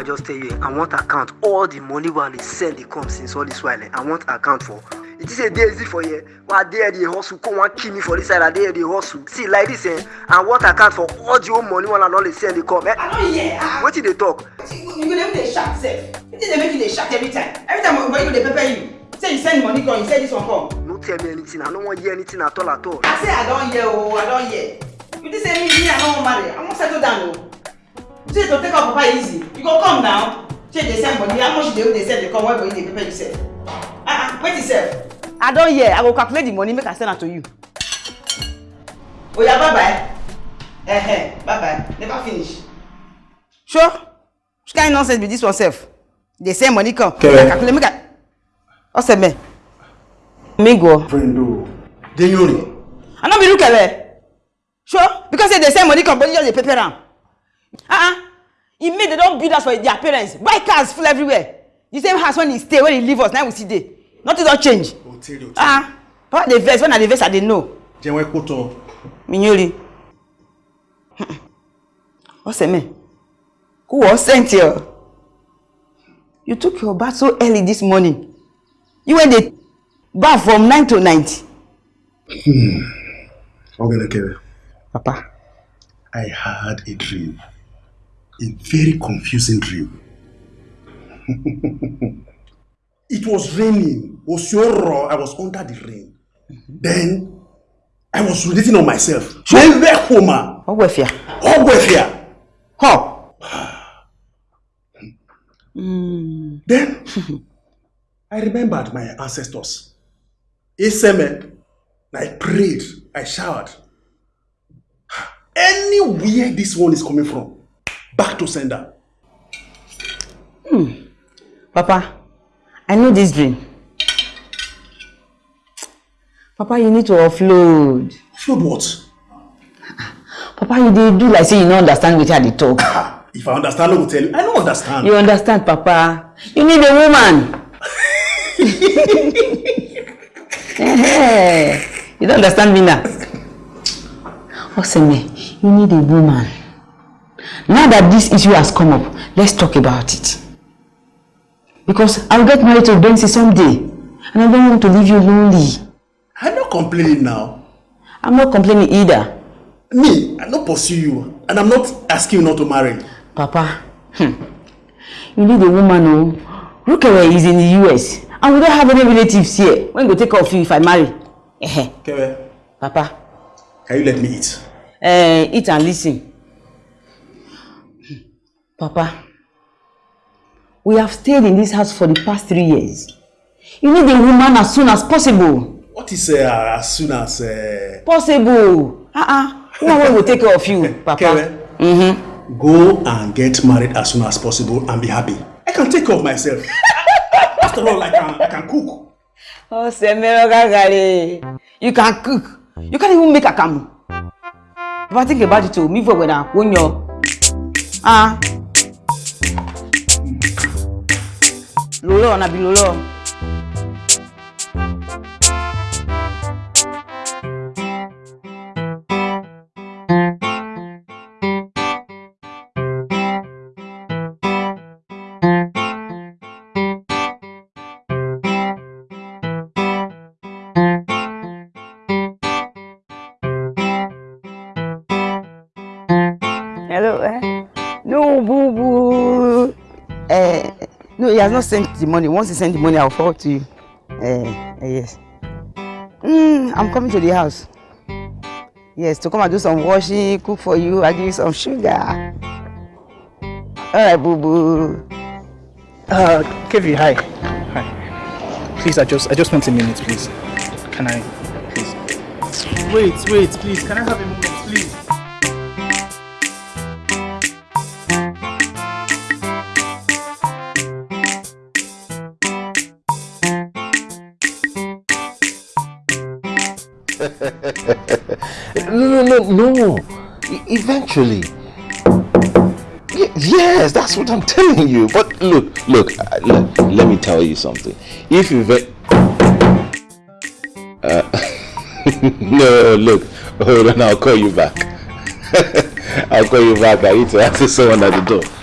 I just tell you, I want account all the money wey I dey send dey come since all this while. Eh, I want account for. It is a day easy for you. I dey dey hustle, come wan kill me for this side. I dey dey hustle. See like this, eh, I want account for all the whole money wey I don dey send dey come. Eh, hear. Ah, wetin dey talk? you go dey dey shout sef. Wetin dey make you dey shout every time? Every time when you go dey pepper you. Say you send money come, you say this one come. No tell me anything. I no wan hear anything at all at all. I say I don hear o, I don hear. You think say me me I no wan marry? I wan settle down o. Say to take out papa easy. You go come now. Say dey send money, how much dey dey send dey come when money dey pepper you sef? Ah ah, wait sef. I don hear. I go calculate the money make I send am to you. Oya bye bye. Eh eh, bye bye. Never finish. Sure. Which kind nonsense be this one sef? Dey send money come. Kere. I calculate make I. Ọsẹ mẹ. Mi go. Friendo, Denyori. I no be Rukele. Sure, because say they send money come, but you just dey pepper am. Uh-uh. E make they don build house for their parents, buy cars full everywhere. The same house when he stay, when he leave us, now we see dey. Nothing don change. Ah, papa dey vex, when I dey vex, I dey know. Jẹ́wọ́ kó tán. Minyori. Oseme, who was sent here? You took your bath so early this morning. You went dey bath from nine to night. Ogenekere, Papa. I had a dream. A very confusing dream. it was raining. Was Osioro, I was under the rain. Then, I was relating on myself. Mẹ́rẹ́ koma. Ọgbẹ̀fìà. Ọgbẹ̀fìà. Huh. Hmm. Then, I remembered my ancestors. Iseme, I prayed, I showered. Anywhere this one is coming from, back to sender. Hmm. Papa, I know this dream. Papa, you need to offload. Offload what? Papa, you dey do like say you no understand wetin I dey talk. Ah, if I understand, I will tell you. I don't understand. You understand, Papa? You need a woman. You don't understand me now. Oseme, you need a woman. Now that this issue has come up, let's talk about it. Because I'll get married to Bensi someday, and I don't want to leave you lonely. I'm not complaining now. I'm not complaining either. Me, I not pursue you, and I'm not asking you not to marry. Papa, hmm, you need a woman, oh. Rukere is in the US, and we don't have any relatives here. When go take care of you if I marry? Eh, Papa, can you let me eat? uh, eat and listen. Papa, we have stayed in this house for the past three years. You need a woman as soon as possible. What is uh, as soon as... Uh, Possible. Uh-uh. Woman will take care of you, Papa. Kere, Mm-hmm. go and get married as soon as possible and be happy. I can take care of myself. After all, I can, I can cook. Oh, Semero Gagare. You can cook. You can't even make akamu. If I think about it, too, me for when I when you ah. Lolo na bi lolo. Has not sent the money. Once he send the money, I'll forward to you. Eh, eh yes. Mm, I'm coming to the house. Yes, to come and do some washing, cook for you, I give you some sugar. All right, boo boo. Uh, Kevi, hi. Hi. Please, I just, I just want a minute, please. Can I, please? Wait, wait, please. Can I have a moment, Eventually. Yes, that's what I'm telling you. But look, look, uh, look let me tell you something. If you ve- uh, no, look, hold on, I'll call you back. I'll call you back. I need to answer someone at the door.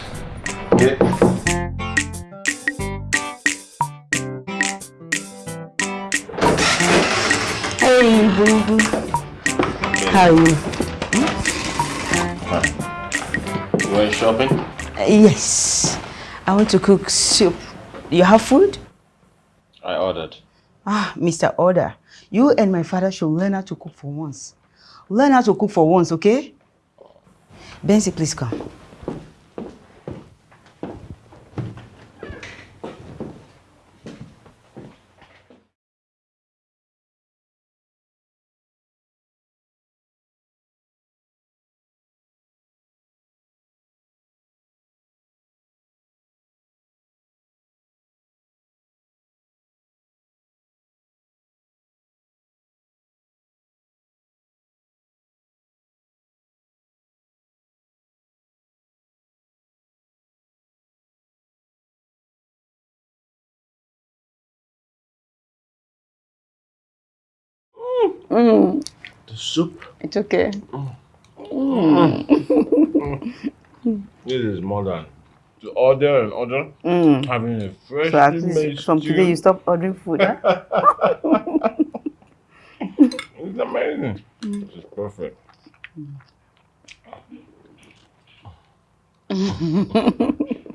Yes. I want to cook soup. You have food? I ordered. Ah, Mr. Order. You and my father should learn how to cook for once. Learn how to cook for once, okay? Benzi, please come. Mm, The soup. it's okay. This is more than to order and order. Mm. Having a fresh So at least from today you stop ordering food, huh? It's amazing. This is perfect.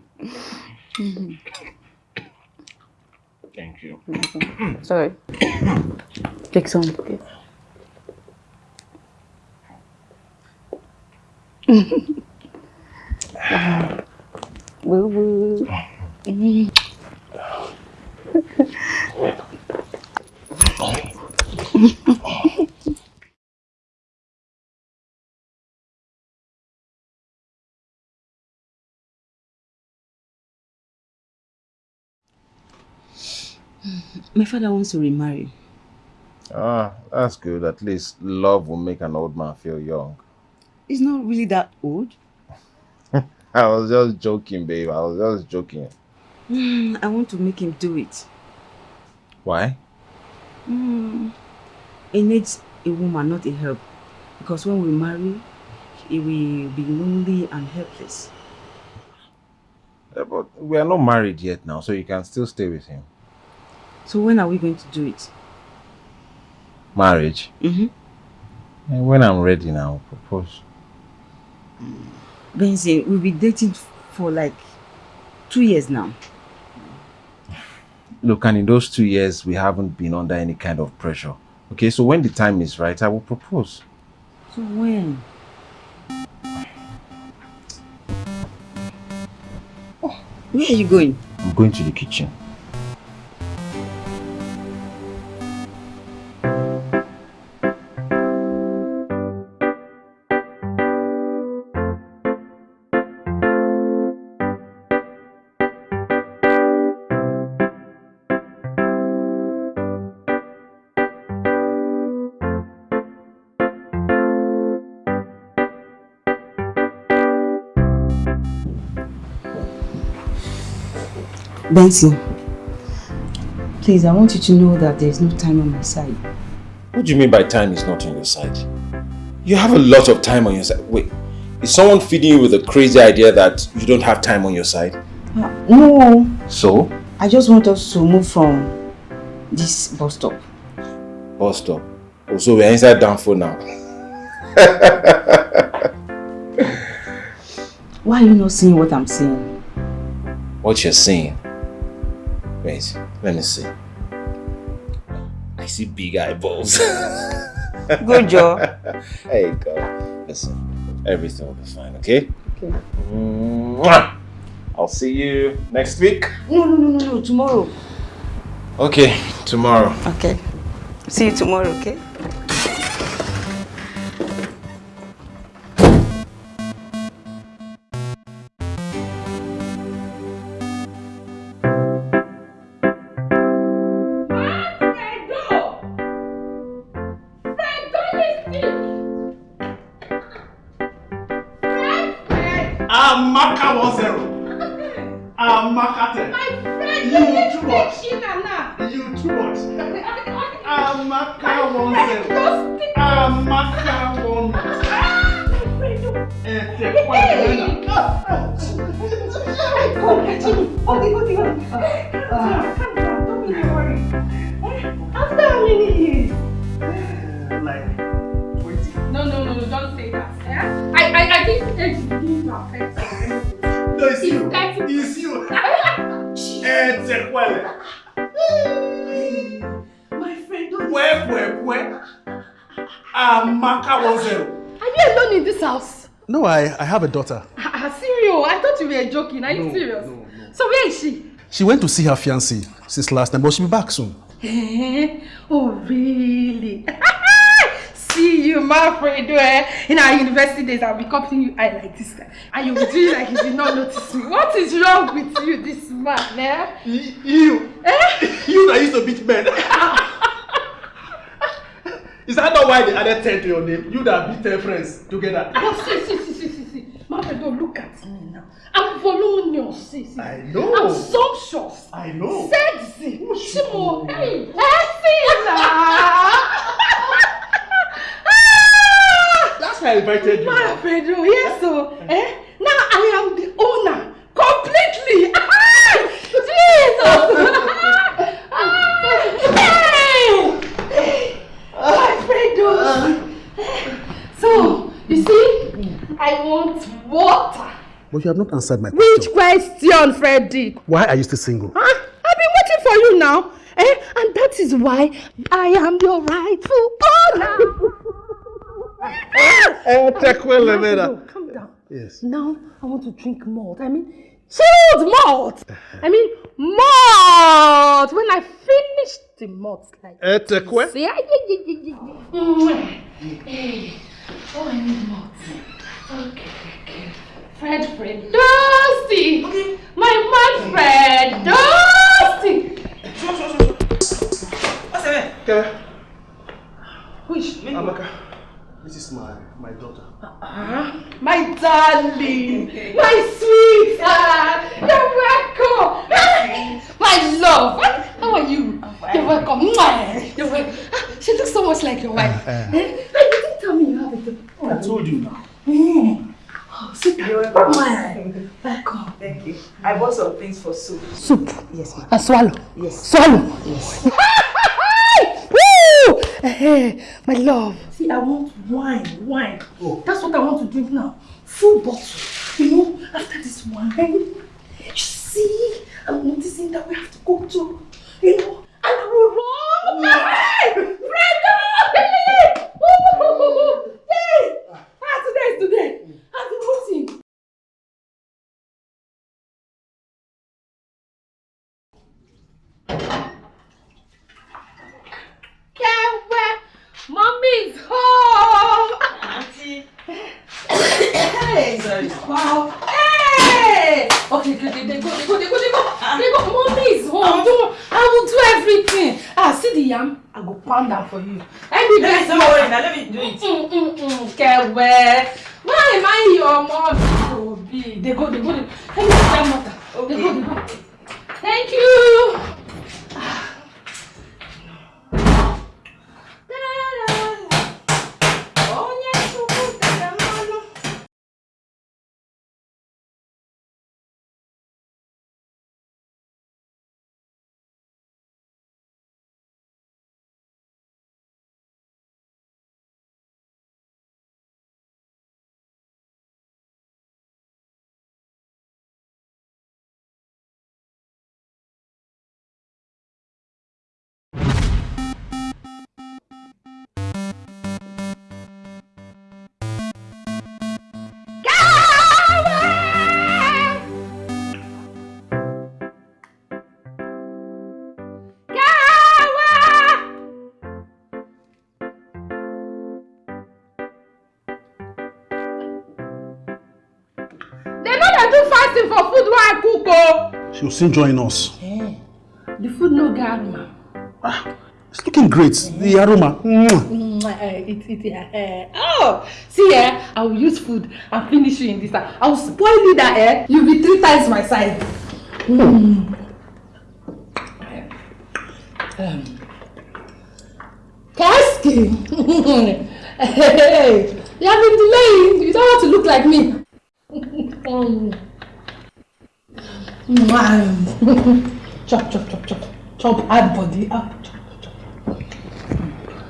Thank you. Sorry. Take some. Okay. Boo boo. My father wants to remarry. Ah, that's good. At least love will make an old man feel young. He's not really that old. I was just joking, babe. I was just joking. I want to make him do it. Why? Mm. He needs a woman, not a help. Because when we marry, he will be lonely and helpless. Yeah, but we are not married yet now, so you can still stay with him. So when are we going to do it? Marriage? Mm-hmm. And when I'm ready now, I'll propose. Benzi, we've been dating for like two years now. Look, and in those two years, we haven't been under any kind of pressure. Okay, so when the time is right, I will propose. So when? Oh, where are you going? I'm going to the kitchen. Benson, please, I want you to know that there's no time on my side. What do you mean by time is not on your side? You have a lot of time on your side. Wait, is someone feeding you with a crazy idea that you don't have time on your side? Uh, no, So, I just want us to move from this bus stop. bus stop. Oh, so we're inside Danfo now. Why are you not seeing what I'm seeing? What you're saying? Wait, let me see. I see big eyeballs. Good job. Hey, go. Listen, everything will be fine, okay? Okay. Mwah! I'll see you next week. No, no, no, no, no, tomorrow. Okay, tomorrow. Okay. See you tomorrow, okay? I, I have a daughter. Ah, serious? I thought you were joking. Are you serious? no, no. So where is she? She went to see her fiancé since last time, but she'll be back soon. Eh? Oh, really? See you, my friend. Eh? In our university days, I'll be copying you eye like this guy. And you'll be doing like you did not notice me. What is wrong with you, this man, eh? You, Eh? you that used to beat men. Is that not why they added 10 to your name? You that beat 10 friends together. Oh, see, see, see, see, see, see. Don't look at me now. I'm voluminous. See, see. I know. I'm sumptuous. I know. Sexy. Chimo. Hey. That's why I invited you. My Pedro, yes, so, you have not answered my question. Which question, Freddy? Why are you still single? Huh? I've been waiting for you now. Eh? And that is why I am your rightful owner. Eh, Tekwele, No, calm down. Yes. Now I want to drink malt. I mean, chilled malt. I mean, malt. When I finish the malt, like. Eh, Tekwe? See, yeah, yeah, yeah, yeah, yeah. Mwah. Hey. Oh, I need malt. Okay, okay. Fred, Fred, Dusty. My man, Fred, Dusty. Okay. Which? Amaka, this is my, my daughter. Ah, my darling, my sweetheart, you're welcome. my love, how are you? You're welcome. Mwah. You're welcome. Ah, She looks so much like your wife. Eh? And you didn't tell me you have a daughter. I told you now. Mm. Oh, sweetheart. Mwah. Welcome. Thank you. I bought some things for soup. Soup. Yes, ma'am. And swallow. Yes. Swallow. Yes. Woo! Eh, my love. See, I want wine, wine. Oh. That's what I want to drink now. Full bottle. You know, after this wine, you see, I'm noticing that we have to go to, you know, and we run. Hey! Brenda! Woo! Hey! Ah, today is today. Kewe, mommy's home. Auntie. Hey! Sorry. Wow! Hey! Okay, good. They, they go, they go, they go, they go. They go. Mommy is home. Don't, I will do everything. Ah, see the yam? I go pound am for you. Let me Let get me don't worry now. Let me do it. Mm, mm, mm. Kewe. Why am I your mom? Oh, be. They go, they go. They, let me get that water. They go, they go. Thank you. For food wey I cook o. She'll soon join us. The food no get aroma. It's looking great. The aroma. Mwah. It, it, uh, oh, see eh, I will use food and finish you in this time. I will spoil you that eh, you be three times my size. Mm. Um, Kasky. hey, you have been delaying. You don't want to look like me. Mm. chop, chop, chop, chop. Chop, add body up. Chop, chop.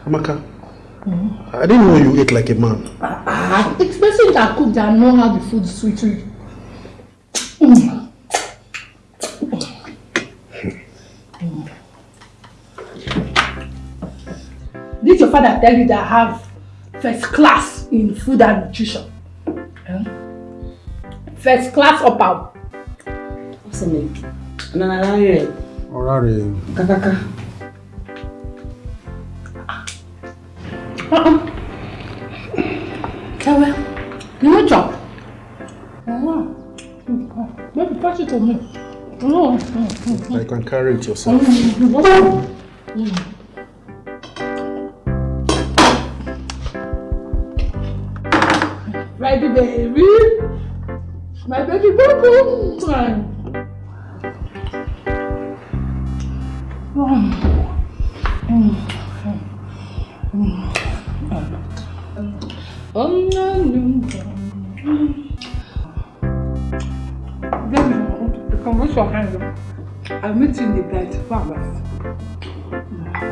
Amaka, I didn't know you ate like a man. Ah, it's person that cook that know how the food is sweet. sweet. Mm. Did your father tell you that I have first class in food and nutrition? Eh? First class up out. Nana Larry. Kakaka. Uh-uh. Ewe, you want chop? Oh, maybe pass it to me. Oh, mm, can carry it yourself. mm. Ready, baby. My baby boo boo. The bed. Bye bye.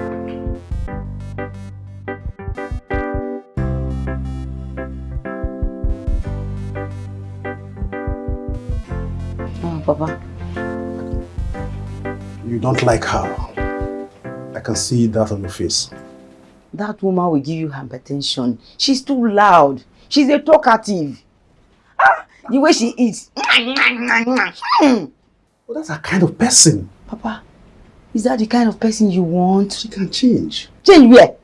Oh, Papa. You don't like her. I can see that on your face. That woman will give you hypertension. She's too loud. She's a talkative. Ah, the way she eats. Hmm. Well, that's a kind of person. Papa, is that the kind of person you want? She can change. Change where?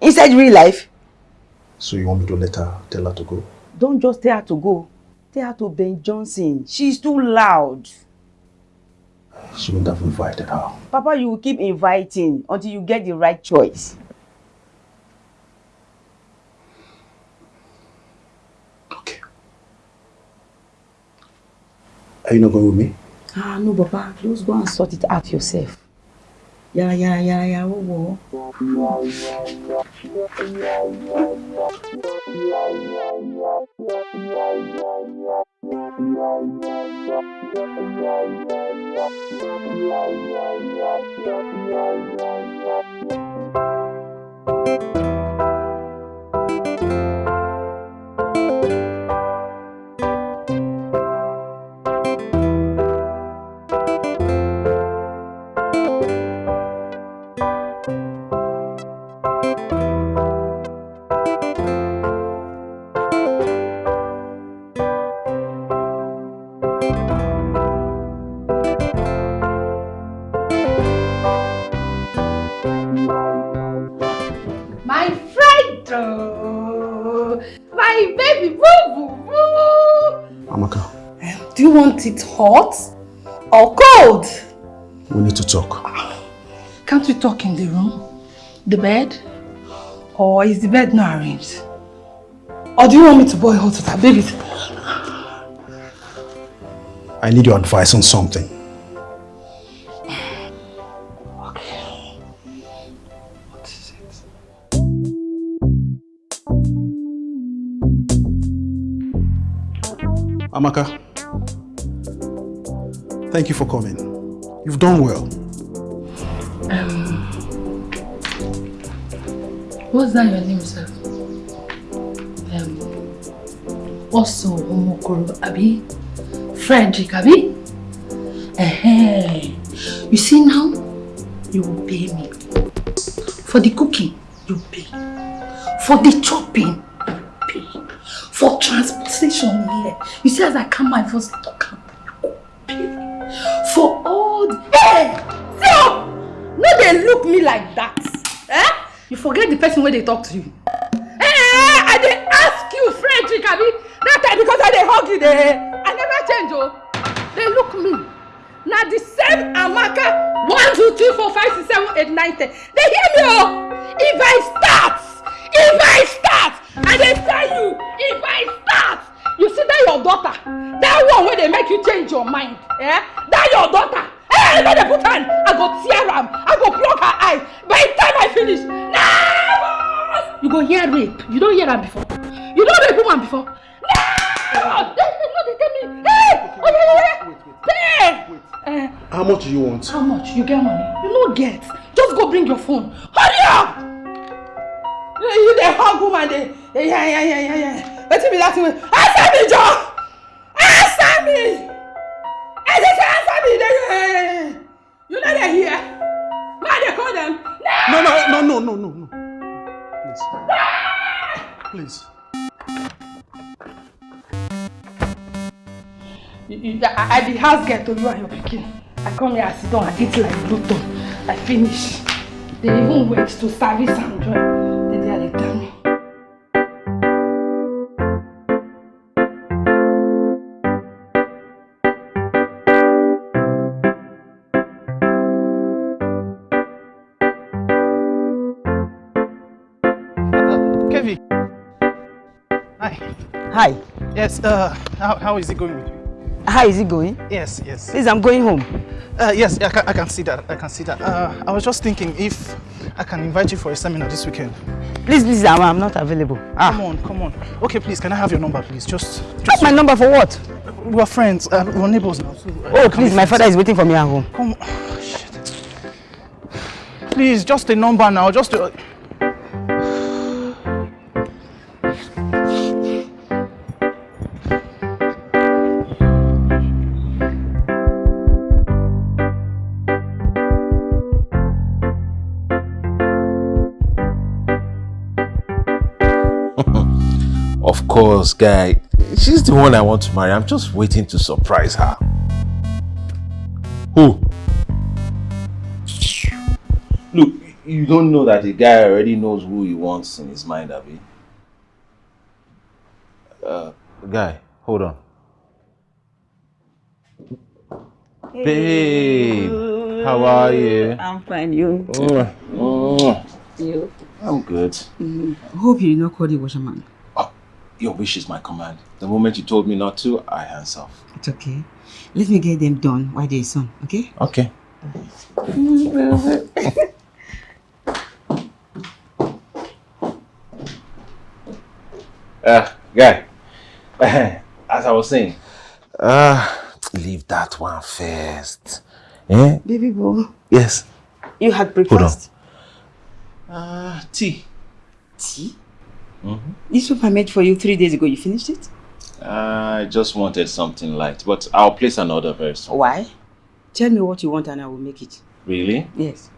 Inside real life? So you want me to let her tell her to go? Don't just tell her to go. Tell her to Ben Johnson. She's too loud. She wouldn't have invited her. Papa, you will keep inviting until you get the right choice. Okay. Are you not going with me? Ah, no, Papa. Just go and sort it out yourself. Yara, yara, yara, yara, wo, wo. My want it hot or cold? we need to talk. Can't we talk in the room, the bed, or is the bed not arranged? Or do you want me to boil hot water, baby? I need your advice on something. Okay. What is it? Amaka, thank you for coming. You've done well. What's that your name, sir? Um, also, Omokoro, Abi? Frederick, Abi? uh You see now, you will pay me. For the cooking, you pay. For the chopping, you pay. For transportation here. You see, as I come my I talk, Hey! Stop! No, they look me like that. Eh? You forget the person where they talk to you. Hey, I dey ask you, Frederick, Abi. That time because I dey hug you, they, I never change, oh. They look me. Now the same Amaka, one, two, three, four, five, six, seven, eight, nine, ten. They hear me, oh. If I start, if I start, I dey tell you, if I start, you see that your daughter, that one where they make you change your mind, eh? That your daughter. Hey, no dey put hand, I go tear am, I go plug her eye. By the time I finish, never. You go hear rape. You don't hear am before. You don't rape woman before. Never. No, they tell me. Hey, oh yeah, yeah, yeah. Hey, How much do you want? How much? You get money? You no get. Just go bring your phone. Hurry up! You, you the hug woman, they, yeah, yeah, yeah, yeah, yeah. Let me that way. Answer me, Joe! Answer me! No, no, no. Please. Please. I, I be house girl to you and your pikin. I come here, I sit down, I eat like Pluto. I finish. They even wait to service and join. Yes, uh, how, how is it going with you? How is it going? Yes, yes. Please, I'm going home. Uh, yes, I can, I can see that. I can see that. Uh, I was just thinking if I can invite you for a seminar this weekend. Please, please, I'm, I'm not available. Come Ah, on, come on. Okay, please, can I have your number, please? Just, just. my number for what? We're friends. Uh, we're neighbors now. So, uh, Oh, please, my father is waiting for me at home. Come on. shit. Please, just a number now. Just a... course, guy. She's the one I want to marry. I'm just waiting to surprise her. Who? Look, you don't know that the guy already knows who he wants in his mind, Abby. Uh, guy, hold on. Babe, how are you? I'm fine, you. Mwah, mwah. You. I'm good. I hope you did not call the washerman. Your wish is my command. The moment you told me not to, I hands off. It's okay. Let me get them done while there is sun, okay? Okay. uh, guy, as I was saying, uh, leave that one first. Eh? Baby boy, Yes. you had Hold on. breakfast. Uh, tea. Tea? Mm-hmm. This soup I made for you three days ago, you finished it? I just wanted something light, but I'll place an order very soon. Why? Tell me what you want and I will make it. Really? Yes.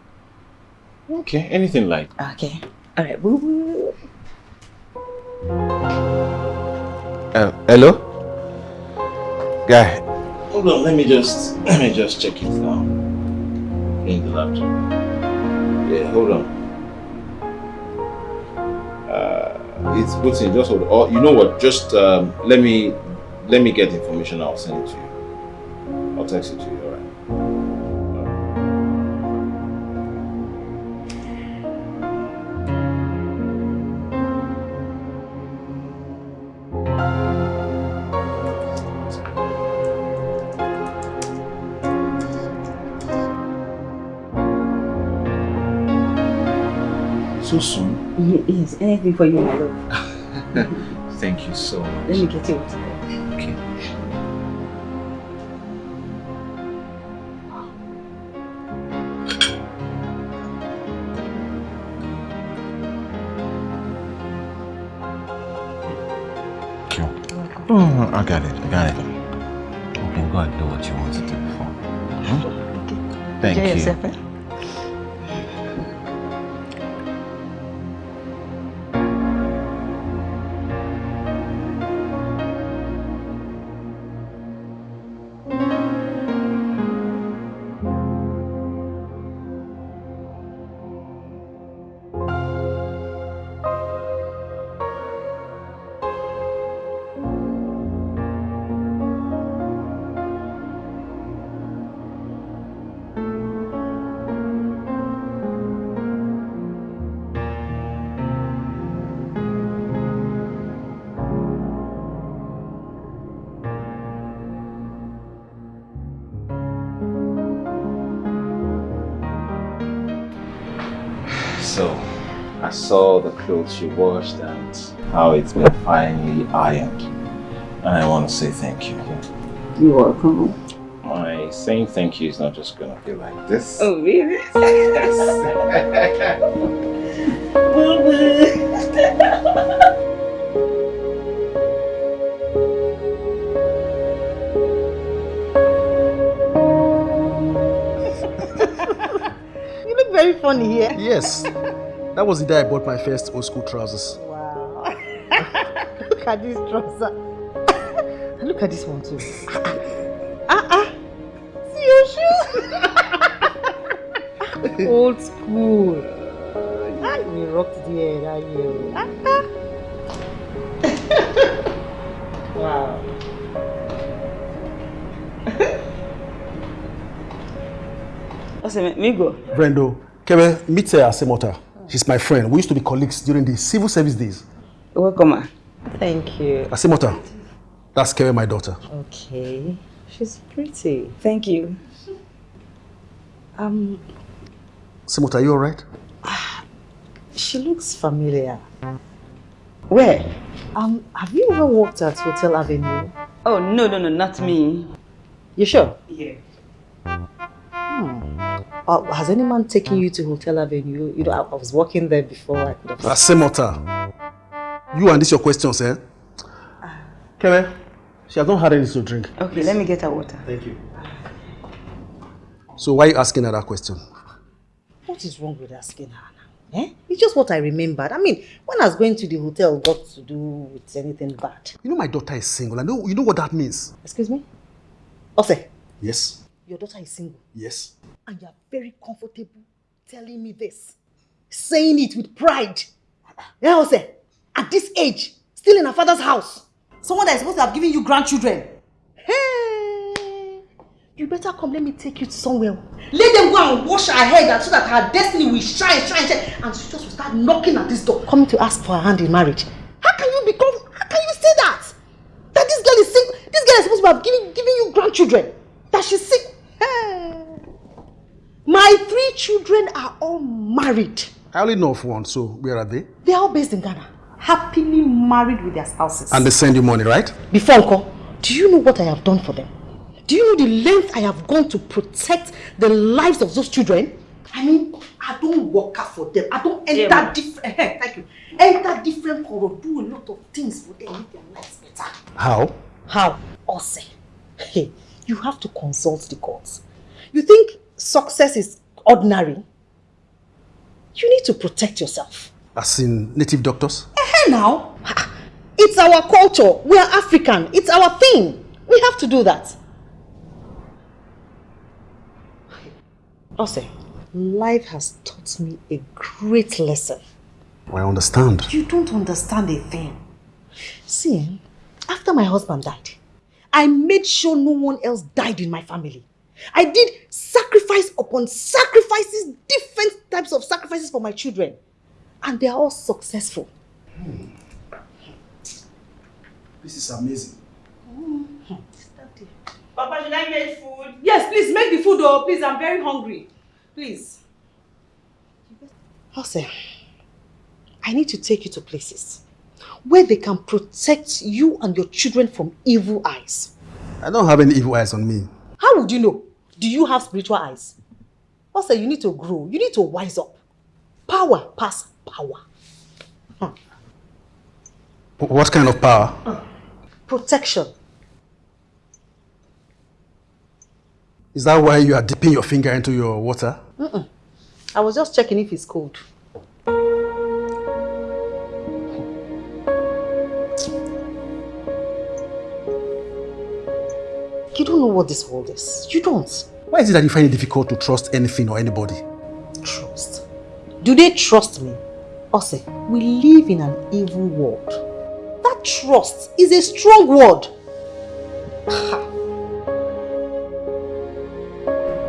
Okay, anything light. Okay. Alright, boo boo. Uh, hello? Guy, hold on, let me just, let me just check it now. In the laptop. Yeah, hold on. It's put in, just on. Oh, you know what, just um, let me, let me get information, I'll send it to you. I'll text it to you, anything for you, my love. Thank you so much. Let me get you. Okay. Thank you. Oh, I got it. I got it. Okay, go and do what you want to do before. Hmm? Thank Enjoy you. yourself, eh? Saw the clothes you washed and how it's been finely ironed. And I want to say thank you. You're welcome. I me, saying thank you is not just gonna be like this. Oh, really? you look very funny here. Yes. That was the day I bought my first old school trousers. Wow. look at this trouser. And look at this one too. Ah ah. See your shoes. Old school. Ah, we rocked the air that year. Ah ah. wow. Ose, me go. Brendo, Kebe, meet her Asemota. She's my friend. We used to be colleagues during the civil service days. Welcome, ma. Thank you. Asemota, that's Kebe, my daughter. Okay. She's pretty. Thank you. Um, Asemota, are you alright? she looks familiar. Where? Um, have you ever worked at Hotel Avenue? Oh, no, no, no, not me. You sure? Yeah. Uh, has any man taken you to Hotel Avenue? You know, I, I was working there before. I could have. Asemota, you and this your questions, eh? Kebe, she has not had anything to drink. Okay, let me get her water. Thank you. So why are you asking her that question? What is wrong with asking her now? Eh? It's just what I remembered. I mean, when I was going to the hotel, got to do with anything bad. You know my daughter is single. I know you know what that means. Excuse me? Ose, Yes. your daughter is single. Yes. And you're very comfortable telling me this. Saying it with pride. Yeah, Ose, at this age, still in her father's house. Someone that is supposed to have given you grandchildren. Hey! You better come, let me take you somewhere. Let them go and wash her head so that her destiny will shine, shine, shine. And she just will start knocking at this door. Coming to ask for her hand in marriage. How can you become, how can you say that? That this girl is sick. This girl is supposed to have given, given you grandchildren. That she's sick. Hey. My three children are all married. I only know of one, so where are they? They are all based in Ghana. Happily married with their spouses. And they send you money, right? Before Uncle, do you know what I have done for them? Do you know the length I have gone to protect the lives of those children? I mean, I don't work out for them. I don't enter Yeah, different. Eh, eh, thank you. Enter different corridor, do a lot of things for them, make their lives better. How? How? Ose. Hey, you have to consult the courts. You think success is ordinary? You need to protect yourself. As in native doctors? Hey now, it's our culture. We are African. It's our thing. We have to do that. Ose, life has taught me a great lesson. I understand. You don't understand a thing. See, eh, after my husband died, I made sure no one else died in my family. I did sacrifice upon sacrifices, different types of sacrifices for my children. And they are all successful. Hmm. This is amazing. Papa, should I make food? Yes, please make the food oh, please. I'm very hungry. Please. Jose, I need to take you to places where they can protect you and your children from evil eyes. I don't have any evil eyes on me. How would you know? Do you have spiritual eyes? Jose, you need to grow. You need to wise up. Power pass power. Wh- What kind of power? Protection. Is that why you are dipping your finger into your water? I was just checking if it's cold. You don't know what this world is. You don't. Why is it that you find it difficult to trust anything or anybody? Trust. Do they trust me? Ose, we live in an evil world. That trust is a strong word.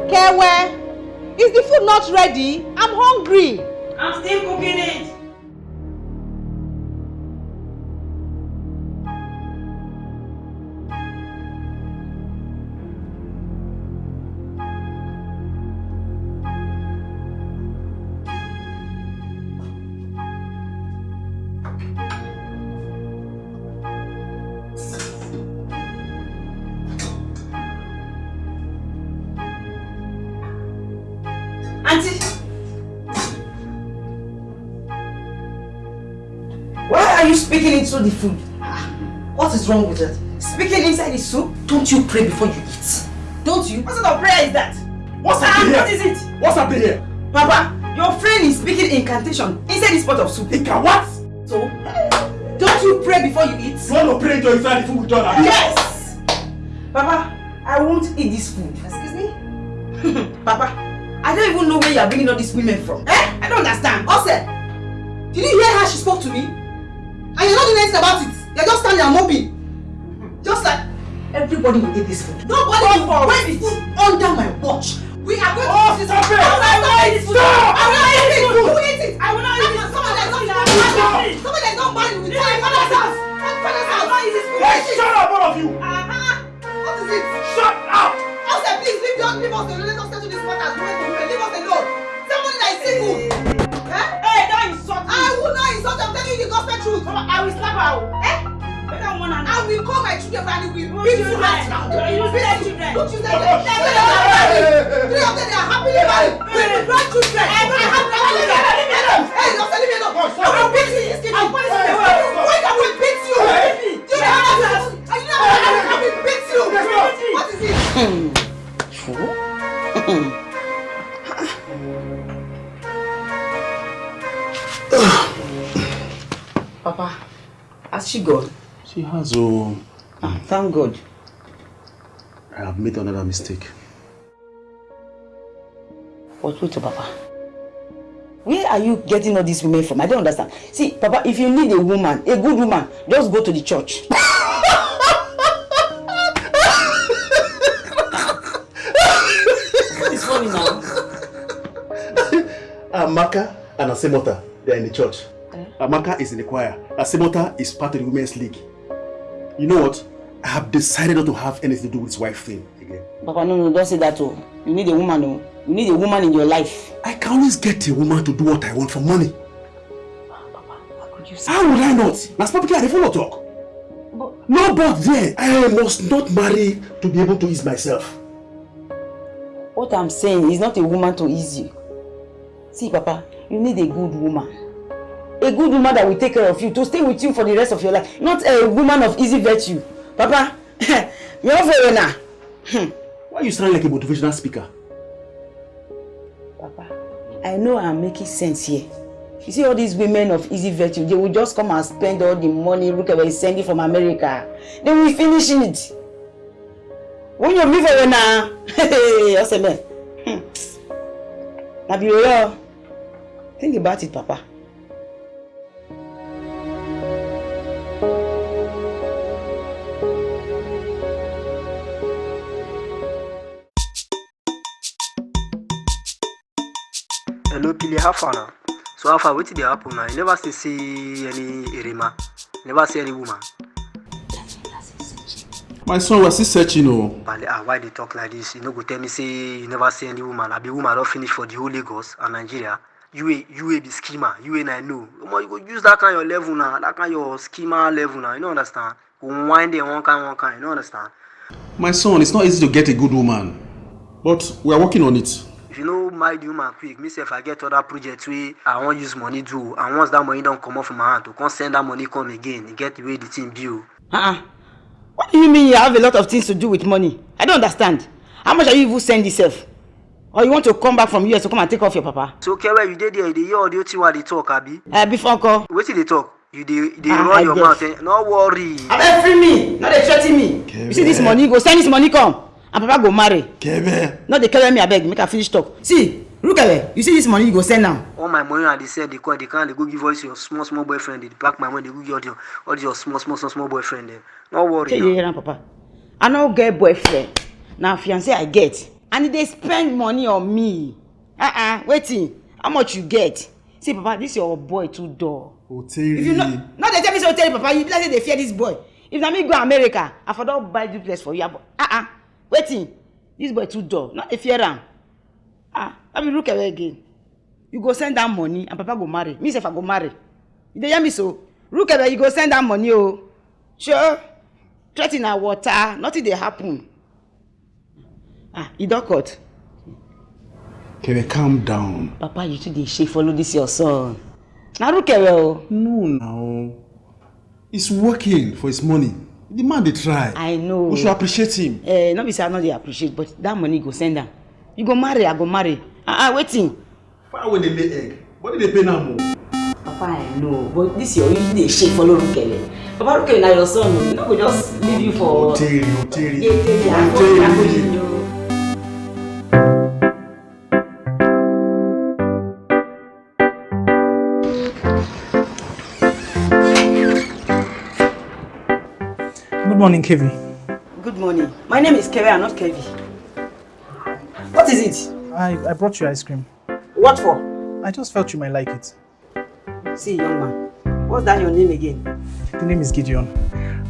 Kewe, is the food not ready? I'm hungry. I'm still cooking it. Into the food? What is wrong with it? Speaking inside the soup? Don't you pray before you eat? Don't you? What sort of prayer is that? What's Ah, happening what here? is it? What's happening here? Papa, your friend is speaking incantation inside this pot of soup. Ika, what? So, don't you pray before you eat? You want to pray into inside the food with John? Yes! Papa, I won't eat this food. Excuse me? Papa, I don't even know where you are bringing all these women from. Eh? I don't understand. Ose, did you hear how she spoke to me? And you're not doing anything about it. You're just standing and moping. Just like everybody will eat this food. Nobody will waste food under my watch. We are going Oh, to eat this food. I will not eat this food. I will not eat this food. You will eat it. I will not eat this Someone food. that is not married. Someone that is not married with my father's house. My father's house. Not eat this food. Hey, shut up, all of you! Uh-huh. What is it? Shut up! Ose, please leave, your, leave us alone. Let us settle this matter as women to women. Leave us alone. Somebody that is single. Insult. I'm telling you the gospel truth. I will slap her. Eh? I will call my children and we will beat you children? right now. You will beat you. children. Don't you say that? They are married. Three of them they are happily married. With the grandchildren. I have grandchildren. Hey, say leave me alone. I will beat you in this kitchen. I'll punish you. Wait, I will beat you. Do you know how to? I I will beat you. What is it? Papa, has she gone? She has, oh, Ah, thank God. I have made another mistake. But wait, oh, Papa. Where are you getting all these women from? I don't understand. See, Papa, if you need a woman, a good woman, just go to the church. what is funny now? Amaka and Asemota, they are in the church. Eh? Amaka is in the choir. Asemota is part of the women's league. You know what? I have decided not to have anything to do with this wife thing again. Papa, no, no, don't say that. Oh. You need a woman. Oh. You need a woman in your life. I can always get a woman to do what I want for money. Papa, how could you say How would I not? That's probably I follow talk. But, No, but there, I must not marry to be able to ease myself. what I'm saying is not a woman to ease you. See, Papa, you need a good woman. A good woman that will take care of you, to stay with you for the rest of your life. Not a woman of easy virtue. Papa, you're for now. Hmm. Why are you sounding like a motivational speaker? Papa, I know I'm making sense here. You see all these women of easy virtue, they will just come and spend all the money Rukewe is sending from America. They will finish it. When you leave her now, hey, what's the man? Now be real. Think about it, Papa. How far na. So how far wetin dey happen na you never still see any erema never see any woman. My son, we're still searching, oh. pale ah why dey talk like this? You no go tell me say you never see any woman. Abi woman don finish for the whole lagos and nigeria. You wey be schema. You wey na know. Omo you go use that kind your level na that kind your schema level na you no understand. Go whine dem one kind one kind you no understand. My son, it's not easy to get a good woman. But we are working on it. If you no marry the woman quick me sef i get other project wey i wan use money do and once that money don comot from my hand to come send that money come again e get the way the thing be o. Uh-uh. What do you mean you have a lot of things to do with money? I don't understand. How much are you even send yourself? Or you want to come back from US to come and take off your papa? so kewe you dey there you dey hear all the i dey talk abi Uh, before uncle. wetin dey talk you dey dey Ah, run I your guess. mouth eh no worry. abeg free me no dey threa ten me you see this money go send this money come and papa go marry. Kebe. no dey carry me abeg make i finish talk. See rukele you see this money you go send am all my money i dey send dey come dey come dey go give all this your small small boyfriend dey pack my money dey go give all your all this your small small small small boyfriend dem. No worry shey you na hear am papa. I no get boyfriend. Na fiance i get. And e dey spend money on me. Uh -uh, wetin? How much you get? See papa this your boy too dull. If you no no dey tell me say o tell you papa. You be like say dey fear this boy. If na me go america i for don buy duplex for you. Abo ah ah wetin? This boy too dull. No dey fear am. Ah no be look away again. You go send am money and papa go marry. Me sef i go marry. You dey hear me so? Look away you go send am money o sure? Threa ten na water. Nothing dey happen. Ah e don cut. Kevin, calm down. Papa, you too dey shake follow this your son. Na Rukewe o. No, now. He's working for his money. The man dey try. I know. We should appreciate him. Eh, no be say I no dey appreciate, but that money go send am. You go marry, I go marry. Ah, ah, wetin? Far away dey lay egg. What did they pay now more? Papa, I know, but this your you dey shake follow Rukewe. Papa Rukewe na your son o. You no go just leave you for. Oteri, Oteri. Yeah, yeah, yeah. I go- I go leave Oteri. Good morning, Kevi. Good morning. My name is Kevi, not Kevi. What is it? I, I brought you ice cream. What for? I just felt you might like it. See, young man, what's that your name again? The name is Gideon.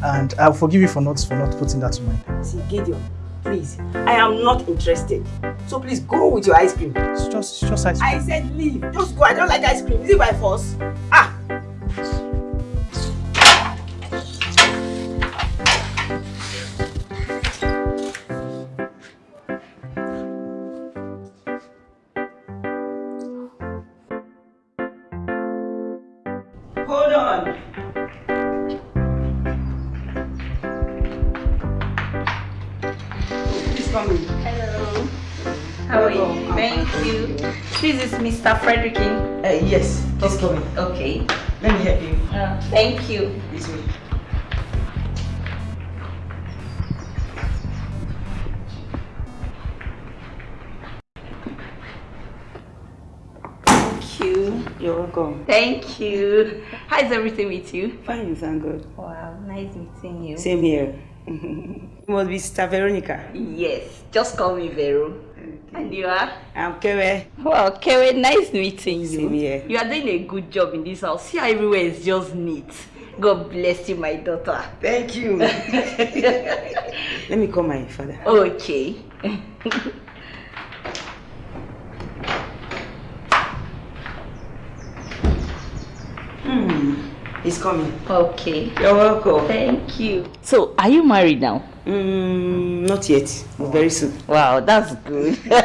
And I'll forgive you for not for not putting that to mind. See, Gideon, please, I am not interested. So please go with your ice cream. It's just it's just ice cream. I said leave. Just go. I don't like ice cream. Is it by force? Ah! Is Mr. Uh, yes, please come in. Okay. Let me help you. Uh, thank you. This way. Thank you. You're welcome. Thank you. How is everything with you? Fine, thank God. Wow, nice meeting you. Same here. you must be Sister Veronica. Yes, just call me Vero. And you are? I'm Kewe. Wow, Kewe, nice meeting you. Same here. You are doing a good job in this house. See how everywhere is just neat. God bless you, my daughter. Thank you. Let me call my father. Okay. He's coming. Okay. You're welcome. Thank you. So, are you married now? Mm, not yet, but very soon. Wow, that's good. wow,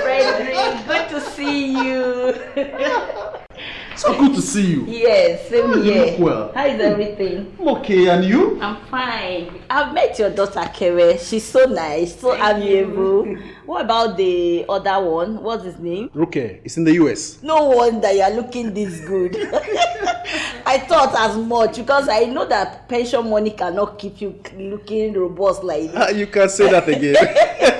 Frederick, good to see you. So good to see you. yes, same Oh, you here. look well. How is everything? I'm okay, and you? I'm fine. I've met your daughter Kewe. She's so nice, so amiable. What about the other one? What's his name? Ruke, it's in the US. No wonder you are looking this good. I thought as much because I know that pension money cannot keep you looking robust like this. Ah, you can say that again.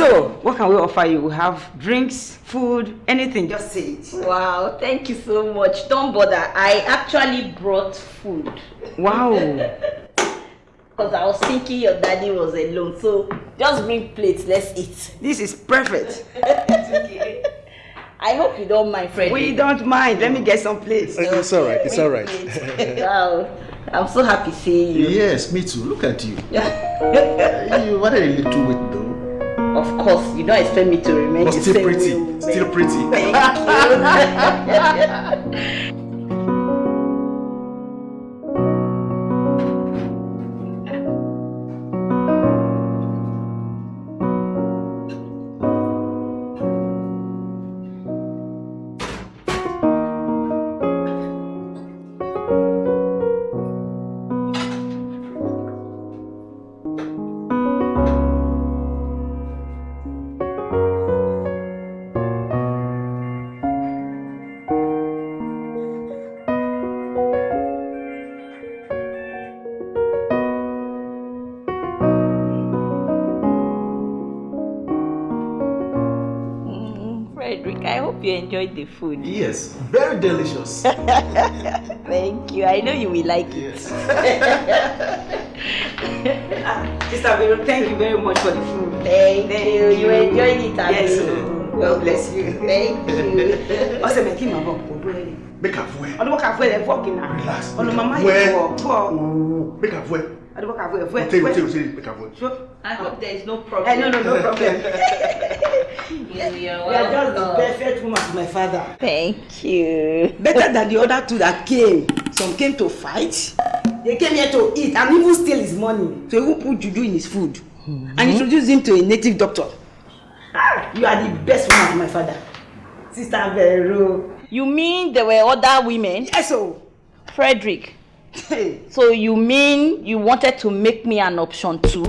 So, what can we offer you? We have drinks, food, anything. Just say it. Wow, thank you so much. Don't bother. I actually brought food Wow. because I was thinking your daddy was alone. So just bring plates. Let's eat. This is perfect. It's okay. I hope you don't mind, Freddy. We don't mind. Let me get some plates. Uh, it's all right. It's all right. wow, I'm so happy seeing you. yes, me too. Look at you. you what a little weight though. Of course, you don't expect me to remain But the still same pretty. Still pretty. Thank you. enjoyed the food. Yes, very delicious. Thank you. I know you will like it. Sister Vero, thank you very much for the food. Thank, you. You enjoyed it, Abi? Yes. God bless you. Thank you. Ọsẹ mẹ kí n máa bọ̀ kó bóyá ni. Make a fool. Ọdún bọ́kà fún ẹ̀ fọ́ọ̀kì náà. Relax. Ọ̀nà màmá Where? yìí fọ́ fọ́. Oh, make a fool. Ọdún bọ́kà fún ẹ̀ fọ́ ẹ̀ Tell you, fọ́ tell you, ẹ̀. tell you, make a fool. Sure. I hope there is no problem. Eh, no, no, no problem. You are You are just the perfect woman to my father. Thank you. Better than the other two that came. Some came to fight. They came here to eat and even steal his money. So even put juju in his food. and introduce him to a native doctor. Ah, you are the best woman my father. Sister Vero. You mean there were other women? Yes, oh. Frederick. so you mean you wanted to make me an option too?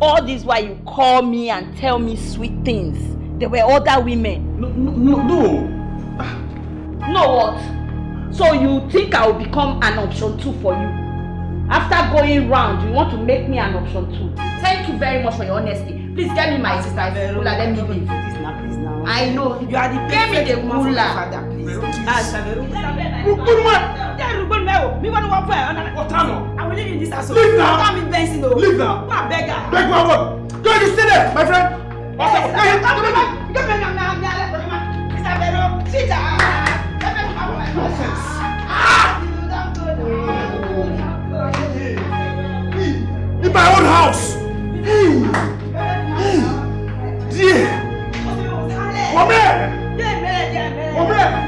No. All this while you call me and tell me sweet things. There were other women. No, no, no. No what? So you think I will become an option two for you? After going round, you want to make me an option two. Thank you very much for your honesty. Please get me my sister Vero. Let me leave. Please now, please now. I know. You are the Get me perfect the woman for my cooler. father, please. Ah, Sister o mi wani wa fẹ ọna. ọ̀tá. I will leave you this house. leave now. ọ̀tá mi bẹ́ńsì o. leave now. ma beg her. beg my word. go you stay there my friend. ọ̀tá mi bẹ́ẹ̀ ọ̀tá Come bẹ́ẹ̀ come mi Come ọ̀tá mi bẹ́ẹ̀ ọ̀tá mi bẹ́ẹ̀ ọ̀tá mi bẹ́ẹ̀ ọ̀tá mi bẹ́ẹ̀ In my own house. Hey. Hey. Dear. Come here. Come here.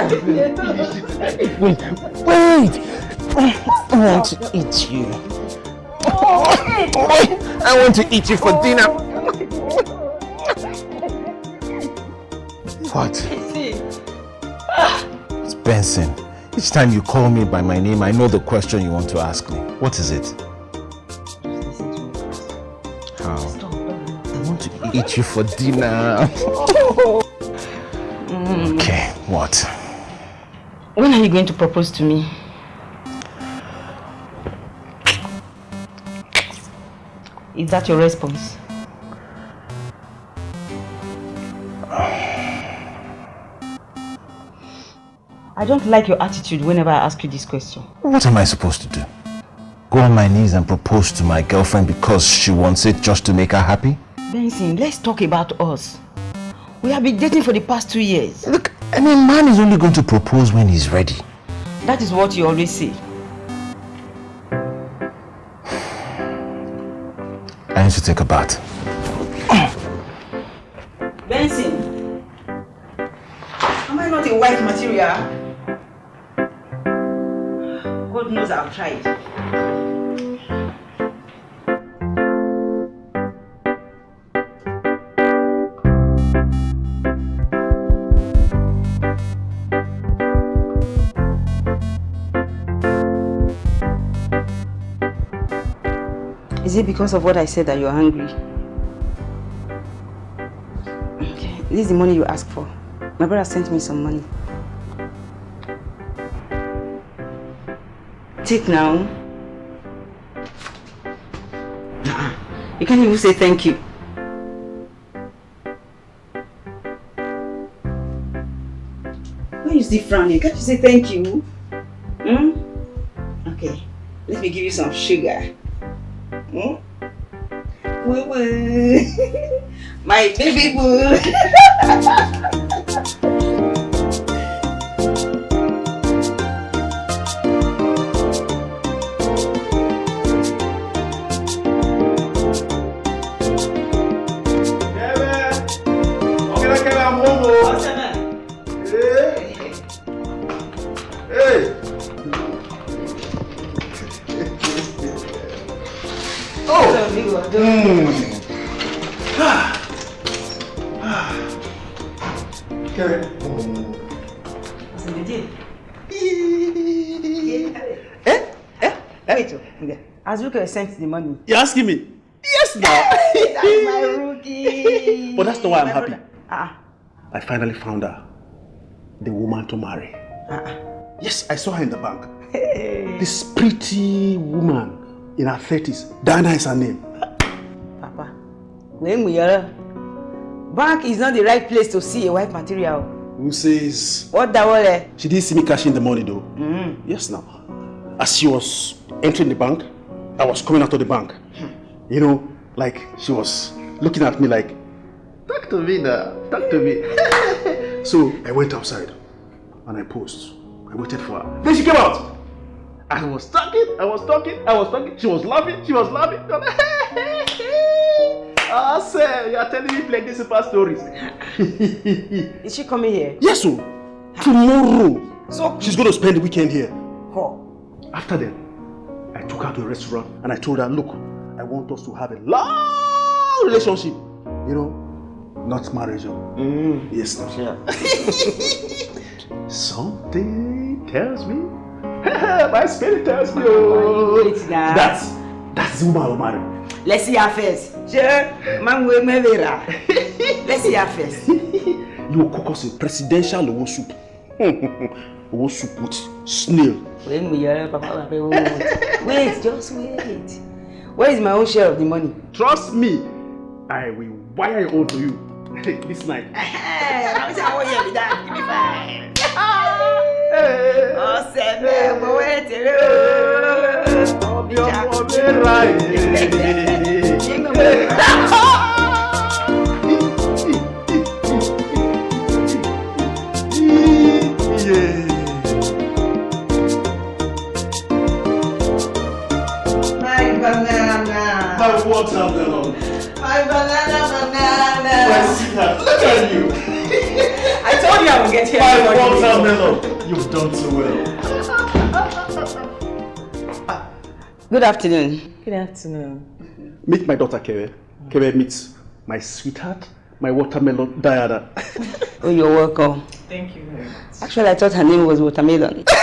I want to eat you. I want to eat you for dinner. What? It's Benson. Each time you call me by my name, I know the question you want to ask me. What is it? How? I want to eat you for dinner. Okay, what? When are you going to propose to me? Is that your response? I don't like your attitude whenever I ask you this question. What am I supposed to do? Go on my knees and propose to my girlfriend because she wants it just to make her happy? Benson, let's talk about us. We have been dating for the past two years. Look, I mean, man is only going to propose when he's ready. That is what you always say. I need to take a bath. Benson, am I not a white material? God knows I've tried. Is it because of what I said that you're hungry? Okay, this is the money you asked for. My brother sent me some money. Take now. You can't even say thank you. Why you still frowning? Can't you say thank you? Hmm? Okay, let me give you some sugar. Hmm? Woo woo. My baby boo. Azuka sent the money. You're asking me? Yes, now. That's my rookie. But that's not why I'm happy. brother. Ah, I finally found her. The woman to marry. ah, Yes, I saw her in the bank. Hey. This pretty woman in her 30s. Diana is her name. Papa. When we are bank is not the right place to see a white material. Who says What the word? she didn't see me cashing the money though? Mm. Yes, now. as she was entering the bank, I was coming out of the bank. You know, like she was looking at me like, talk to me now, talk to me. so I went outside and I posed. I waited for her. Then she came out. I was talking, I was talking, I was talking. She was laughing, she was laughing. Ah, sir, you are telling me plenty super stories. Is she coming here? Yes, so tomorrow. So She's going to spend the weekend here. Oh. After then, I took her to a restaurant and I told her, look, I want us to have a long relationship. You know, not marriage. oh. Mm. Yes, no. Something tells me, my spirit tells me, oh, that's, that's the woman I'll marry. Let's see her first. Sure, man, we may be right. Let's see her first. You will cook us a presidential soup. Owo soup with snail. When we are, Papa, Papa, wait. Wait, just wait. Where is my own share of the money? Trust me, I will wire it all to you this night. Hey, how is our year with that? Give me five. Oh, seven, but wait till you. Oh, be Jingle banana. My watermelon. My banana, banana. My banana. sweetheart, look at you. I told you I would get here. My before you. watermelon. You've done so well. Good afternoon. Good afternoon. Meet my daughter Kere. Kere meets my sweetheart, my watermelon Diana. Oh, you're welcome. Thank you very much. Actually, I thought her name was Watermelon.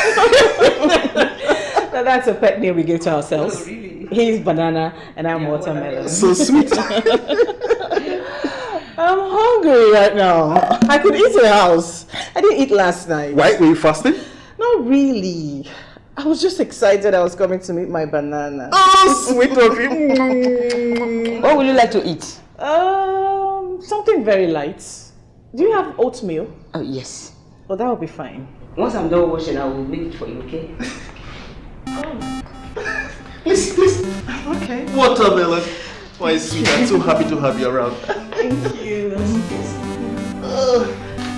Now that's a pet name we give to ourselves. Oh, He's banana and I'm watermelon. so sweet. I'm hungry right now. I could eat in the house. I didn't eat last night. Why were you fasting? Not really. I was just excited I was coming to meet my banana. Oh, sweet of you. What would you like to eat? Um, something very light. Do you have oatmeal? Oh, yes. Oh, that will be fine. Once I'm done washing, I will make it for you, okay? Please, please. Okay. Watermelon. My sweet, I'm so happy to have you around. Thank you. Uh,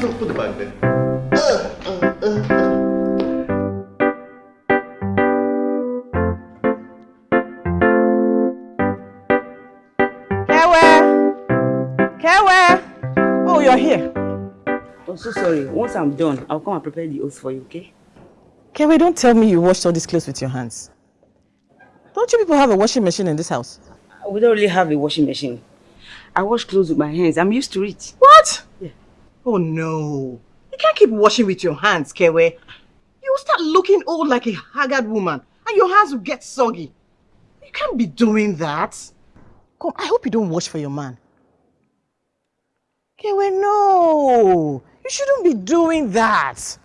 no, put the bag there. Kewe! Kewe! Oh, you're here. Oh, so sorry. Once I'm done, I'll come and prepare the oats for you, okay? Kewe, don't tell me you washed all these clothes with your hands. Don't you people have a washing machine in this house? We don't really have a washing machine. I wash clothes with my hands. I'm used to it. What? Yeah. Oh no. You can't keep washing with your hands, Kewe. You will start looking old like a haggard woman and your hands will get soggy. You can't be doing that. Come, I hope you don't wash for your man. Kewe, no. You shouldn't be doing that.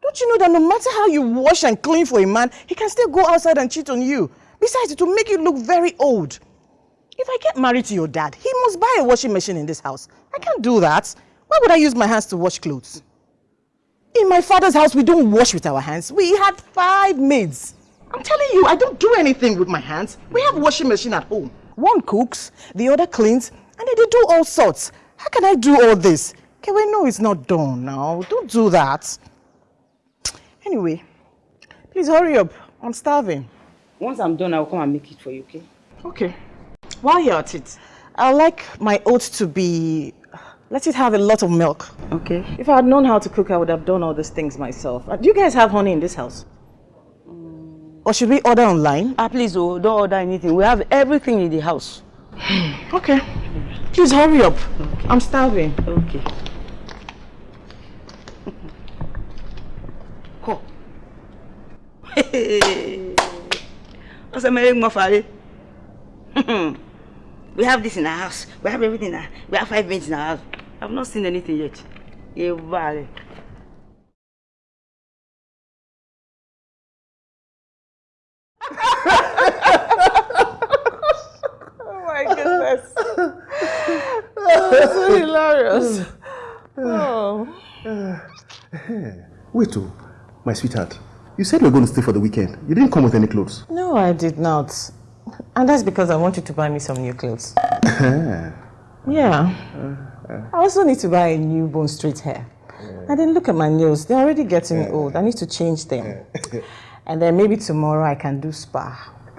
Don't you know that no matter how you wash and clean for a man, he can still go outside and cheat on you. Besides, it will make you look very old. If I get married to your dad, he must buy a washing machine in this house. I can't do that. Why would I use my hands to wash clothes? In my father's house, we don't wash with our hands. We had five maids. I'm telling you, I don't do anything with my hands. We have a washing machine at home. One cooks, the other cleans, and they do all sorts. How can I do all this? Okay, well, no, it's not done now. Don't do that. Anyway, please hurry up. I'm starving. Once I'm done, I'll come and make it for you, okay? Okay. While you're at it, I like my oats to be, let it have a lot of milk. Okay. If I had known how to cook, I would have done all these things myself. Uh, Do you guys have honey in this house? Or should we order online? Ah, please, oh, don't order anything. We have everything in the house. Okay. Please hurry up. I'm starving. Okay. Ko. What's the matter, Mafari? We have this in our house. We have everything. in our- We have five beds in our house. I've not seen anything yet. Yeah, vale. Oh my goodness. Oh, That's so hilarious. Oh. Wait, oh, my sweetheart. You said you were going to stay for the weekend. You didn't come with any clothes. No, I did not. And that's because I want you to buy me some new clothes. yeah. I also need to buy a new bone straight hair. And then look at my nails. They're already getting old. I need to change them. And then maybe tomorrow I can do spa.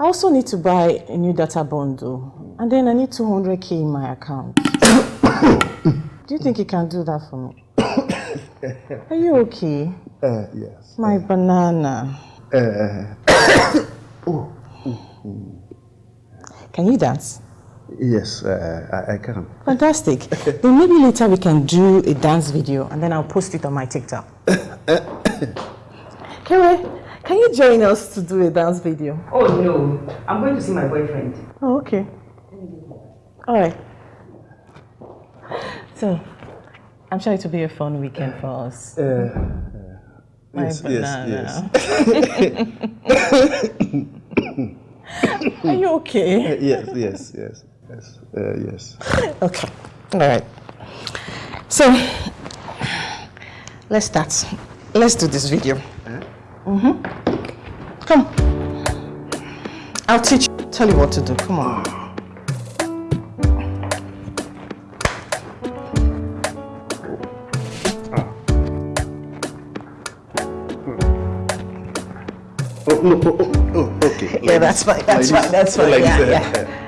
I also need to buy a new data bundle. And then I need 200k in my account. do you think you can do that for me? Are you okay? Uh, yes. My banana. Uh. Can you dance? Yes, uh, I, I can. Fantastic. then maybe later we can do a dance video and then I'll post it on my TikTok. Kere, can you join us to do a dance video? Oh no, I'm going to see my boyfriend. Oh, okay. All right. So, I'm sure it will be a fun weekend for us. My yes, yes, banana. Are you okay? Yes, yes, yes, yes, uh, yes. Okay. All right. So, let's start. Let's do this video. Mm-hmm. Come. I'll teach you. Tell you what to do. Come on. Oh, no, oh, oh, okay. Yeah, that's fine. That's Like fine. That's fine. Like Yeah, this. yeah.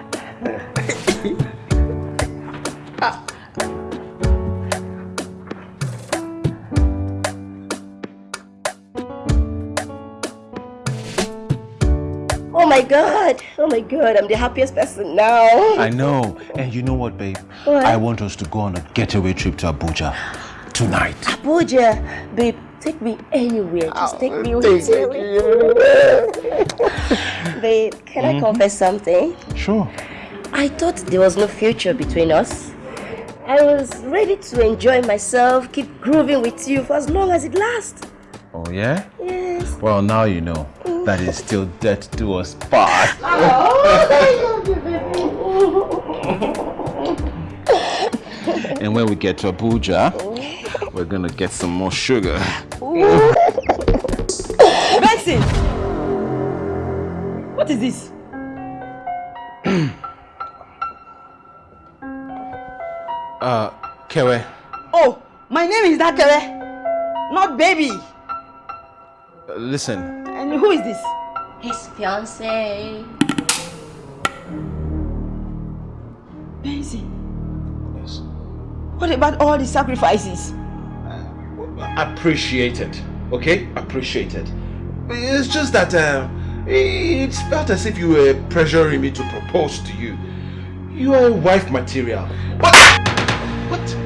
Oh my god! Oh my god, I'm the happiest person now. I know. And you know what, babe? What? I want us to go on a getaway trip to Abuja tonight. Abuja, babe, take me anywhere. Just take me oh, with you. babe, can I mm-hmm. confess something? Sure. I thought there was no future between us. I was ready to enjoy myself, keep grooving with you for as long as it lasts. Oh, yeah? Yes. Well, now you know that is still dead to us part. Oh, and when we get to Abuja, oh. we're gonna get some more sugar. Benson! What is this? Uh, Kewe, Oh, my name is Dakere, not baby. uh, listen. And who is this? His fiance. Benson, Yes. what about all the sacrifices? Appreciated, okay? Appreciated. It's just that uh, it felt as if you were pressuring me to propose to you. You are wife material. What? What?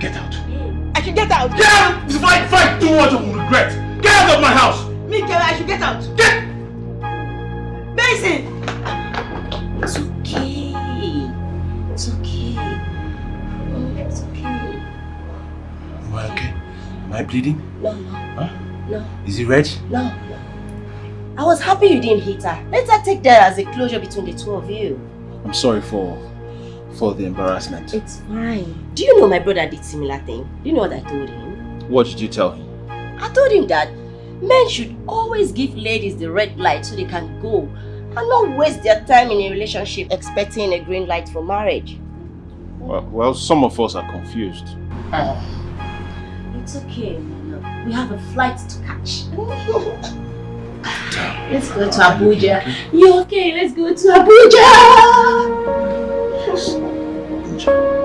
Get out. I should get out. Get out! If I, if I do what you will regret, get out of my house! Me, Kere, I should get out. Get! Benson! Am I bleeding? No, no, Huh? no, Is it red? no, no. I was happy you didn't hit her. Let her take that as a closure between the two of you. I'm sorry for for the embarrassment. It's fine. Do you know my brother did similar thing? Do you know what I told him? What did you tell him? I told him that men should always give ladies the red light so they can go and not waste their time in a relationship expecting a green light for marriage. Well, well some of us are confused. Ah. It's okay, Mama. We have a flight to catch. Let's go to Abuja. You okay? Let's go to Abuja. shouldn't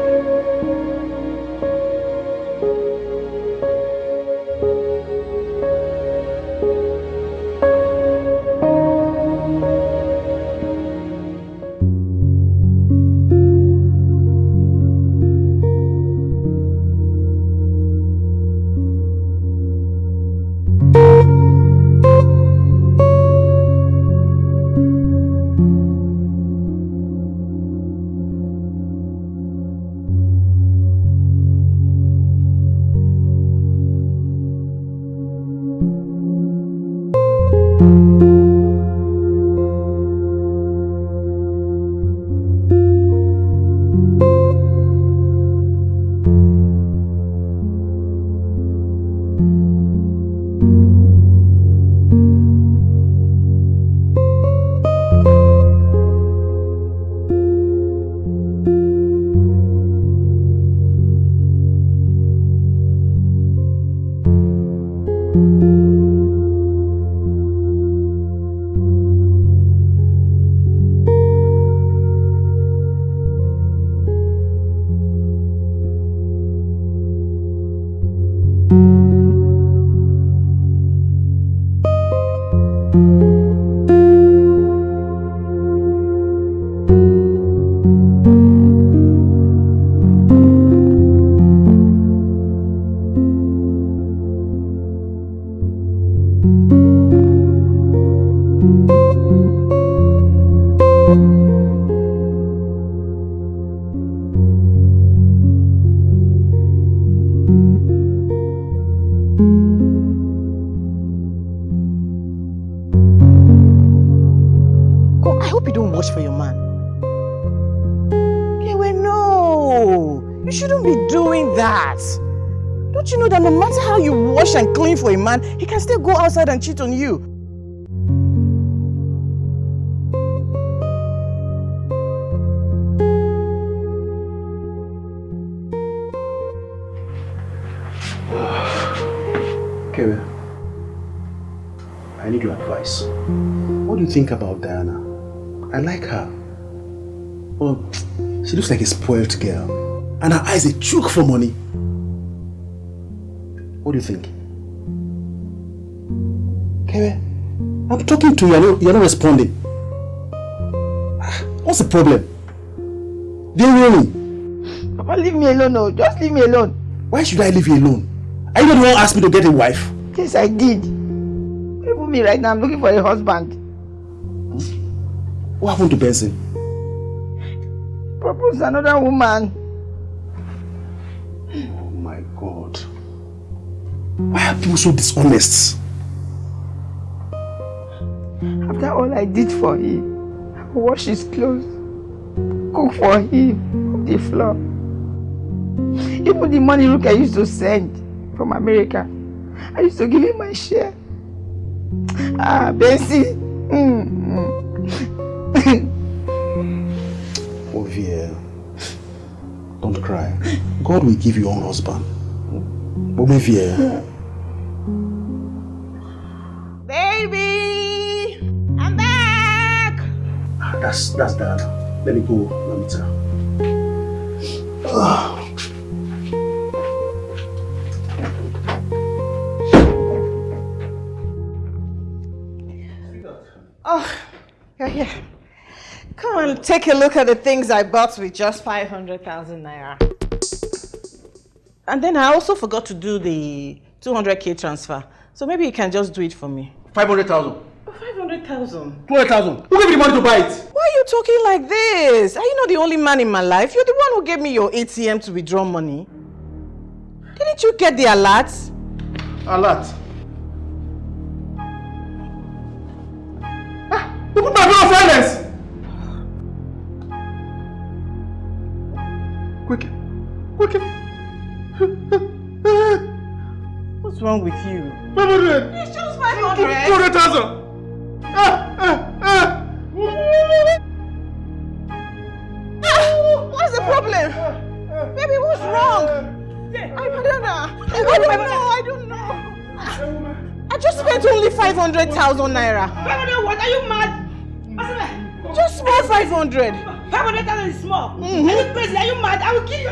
For a man, he can still go outside and cheat on you? Kevin, I need your advice. What do you think about Diana? I like her. But she looks like a spoiled girl. And her eyes are choke for money. What do you think? I'm talking to you, you're not, you're not responding. What's the problem? Do you hear me? Papa, leave me alone, no. Just leave me alone. Why should I leave you alone? Are you not the one who asked me to get a wife? Yes, I did. Even me right now, I'm looking for a husband. What happened to Benson? Propose another woman. Oh my God. Why are people so dishonest? After all I did for him, wash his clothes, cook for him, the floor. Even the money look I used to send from America, I used to give him my share. Ah, Bensi. Mm, Ovie, don't cry. God will give you your own husband. Ovie, Baby! That's that's that. Let me go, Mamita. Ah. Oh, yeah, yeah. Come on, take a look at the things I bought with just 500,000 naira. And then I also forgot to do the 200k transfer. So maybe you can just do it for me. 500,000. 500,000. 200,000. Who gave you the money to buy it? Why are you talking like this? Are you not the only man in my life? You're the one who gave me your ATM to withdraw money. Didn't you get the alert? Alert. Ah, you put my phone on silence. Quick, quick. What's wrong with you? 500. It's just 500. 200,000. Ah, ah, ah. Ah, What's the problem? Baby, what's wrong? I don't know. I don't know. I don't know. I just spent only 500,000 naira. 500 what? Are you mad? Just small 500. 500,000 is small. Mhm. Are you crazy? Are you mad? I will kill you.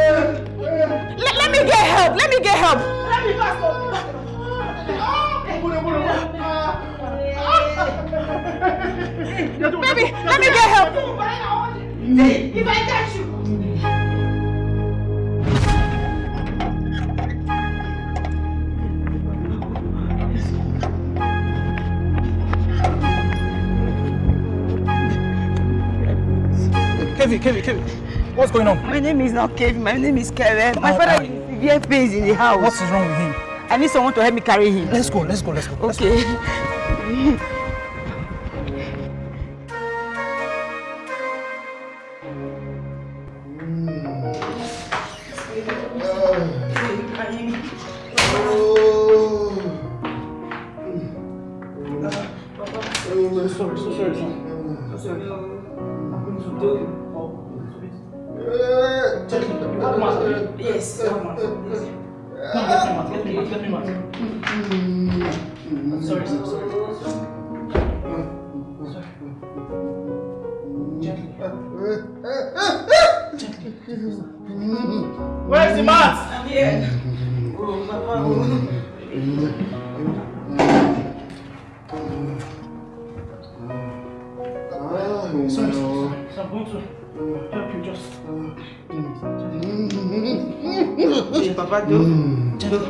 Let, let me get help. Let me get help. Let me fast. Baby, let me get help. If I catch you. Kevin, Kevin, Kevin. What's going on? My name is not Kevin. My name is Kevin. My Oh, father is severe pains in the house. What's wrong with him? I need someone to help me carry him. Let's go, let's go, let's go. let's go. Come, get me mask. Get me mask. Get me mask. I'm sorry, sir. Sorry. Sorry. Gently. Gently. Where's the mask? I'm here. Papa, do. Sorry,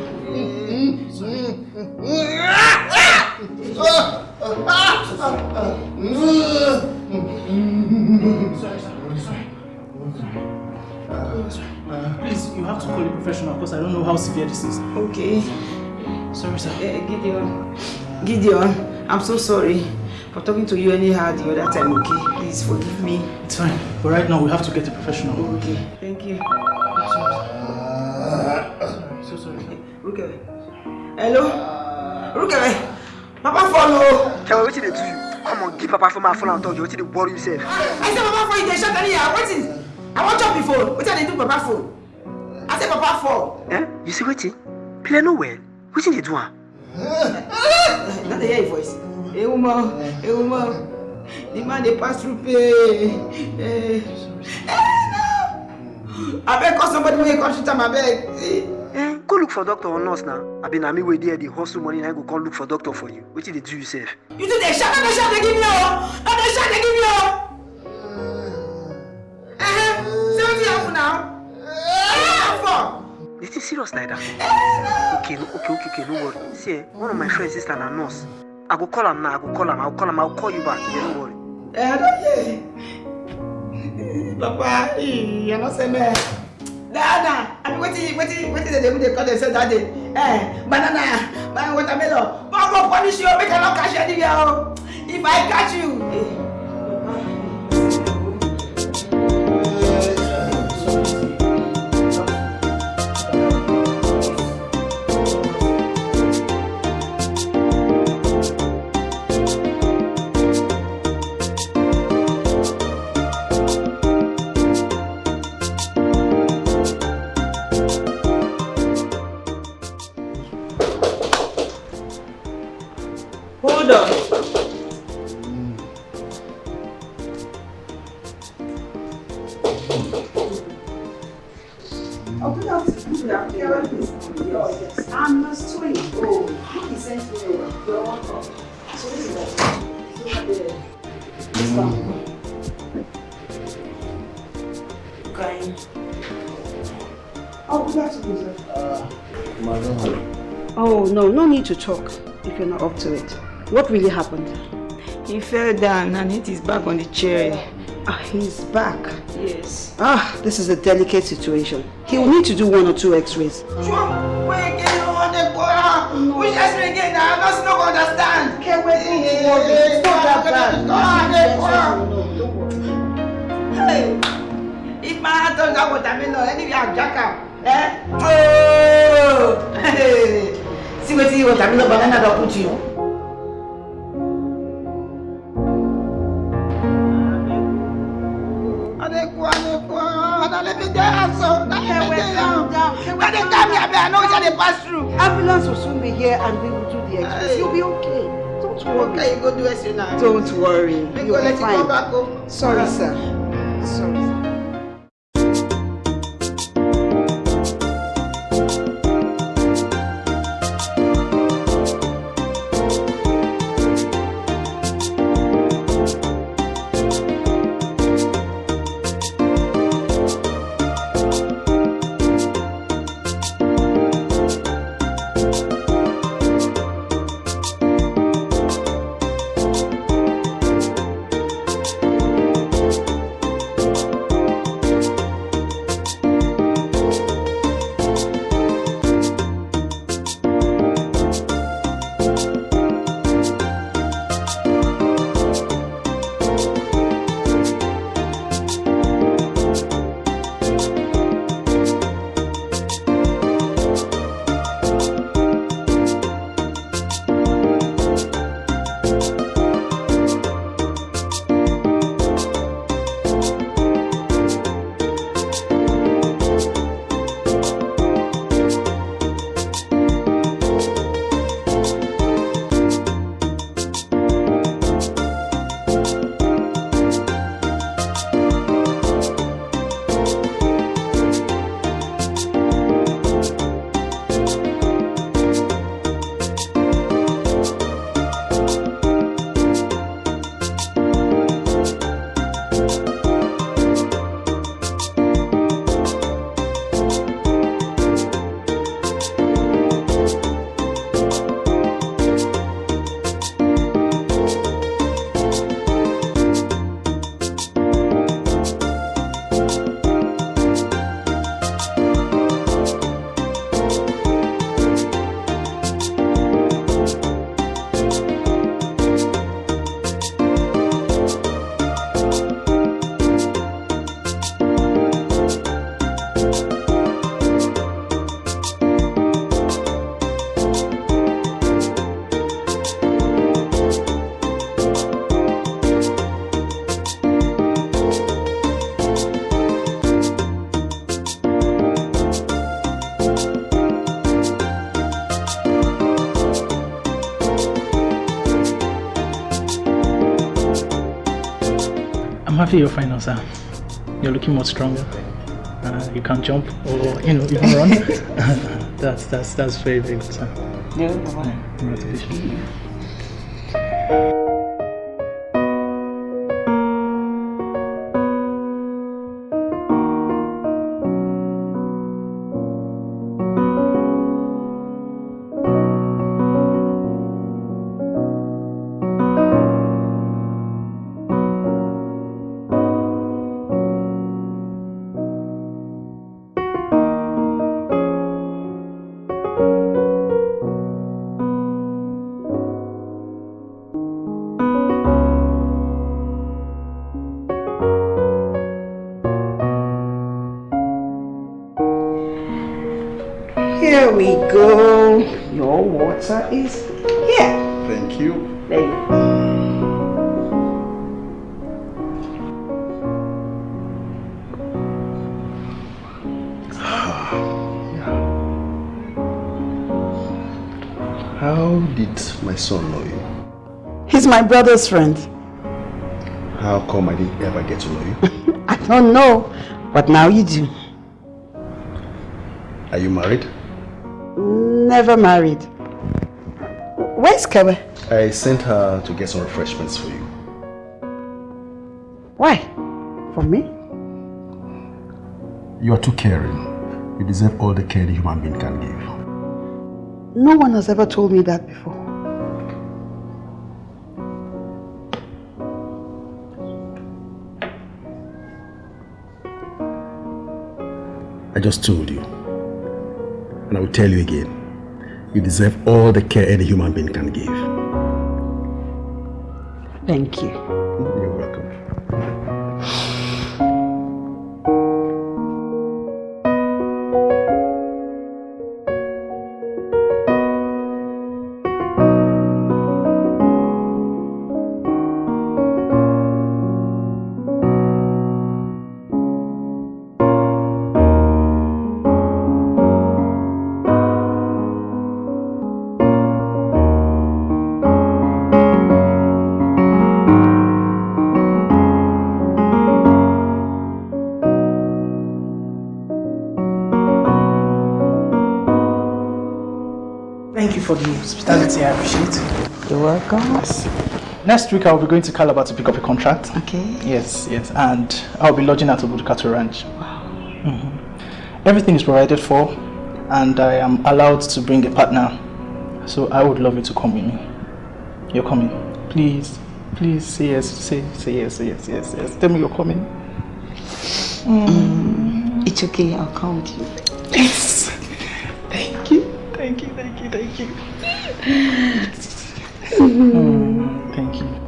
sorry, sorry. Please, you have to call a professional because I don't know how severe this is. Okay. Sorry, sir. Eh, Gideon. Gideon, I'm so sorry. for talking to you anyhow the other time, okay? Please forgive me. It's fine. But right now, we have to get a professional. Okay, thank you. So sorry. Ruke. Hello? Ruke. Papa follow. Tell me wetin dey do you. Come on, give Papa phone my phone and talk. You wetin dey worry yourself. I say Papa phone, you dey shout anyhow. Wetin? I wan chop phone. Wetin I dey do Papa phone? I say Papa phone. Eh? You see wetin? Play no well. Wetin dey do am? Not dey hear your voice. Hey woman, hey woman. The man dey pass through pain. Eh, eh, no. Abeg call somebody wey come treat am abeg. Eh, go look for doctor or nurse now. Abi na me wey dey dey hustle money na I go come look for doctor for you. Wetin dey do you sef? You too dey shout, no dey shout dey give me o. No dey shout dey give me o. Eh, say wetin happen now? Wetin happen? Is it serious like that? Okay, no, okay, okay, okay, no worry. See, eh, one of my friends sister na nurse. I go call am now. I go call am. I go call am. I go call you back. Yeah, worry. Eh, I don hear. Papa, eh, you no say me. Dada, abi wetin wetin wetin dey dey dey call themselves that day? Eh, banana, banana watermelon. But I go punish you, make I no catch you anywhere. If I catch you. Eh. Need to talk if you're not up to it. What really happened? He fell down and hit his back on the chair. Ah, he's back. Yes. Ah, this is a delicate situation. He will need to do one or two x-rays. Sure. Wait again, you want to go out? Which me again not going to understand. Okay, wait, don't worry. It's not that bad. Don't. Hey, if my heart turns out watermelon, anyway, I'll jack up. Eh? Know what they pass through. Ambulance will soon be here and we will do the x-rays. You'll be okay. Don't worry. Okay, you go do it now. Don't worry. Make You'll go let be you go fine. Sorry, sir. Fine now, sir. You're looking much stronger. Uh, you can't jump or you know even run. that's that's that's very very good, sir. Yeah, Congratulations. We go. Your water is here. Thank you. There you. How did my son know you? He's my brother's friend. How come I didn't ever get to know you? I don't know, but now you do. Are you married? Never married. Where's Kebe? I sent her to get some refreshments for you. Why? For me? You are too caring. You deserve all the care a human being can give. No one has ever told me that before. I just told you. And I will tell you again. You deserve all the care any human being can give. Thank you. Thank you for the hospitality. I appreciate it. You're welcome. Yes. Next week I'll be going to Calabar to pick up a contract. Okay. Yes, yes, and I'll be lodging at Obudu Cattle Ranch. Wow. Mm-hmm. Everything is provided for, and I am allowed to bring a partner. So I would love you to come with me. You're coming, please, please say yes, say say yes, say yes, yes, yes. Tell me you're coming. Mm. It's okay, I'll come with you. Thank you, thank you, thank you, thank you. Mm, thank you.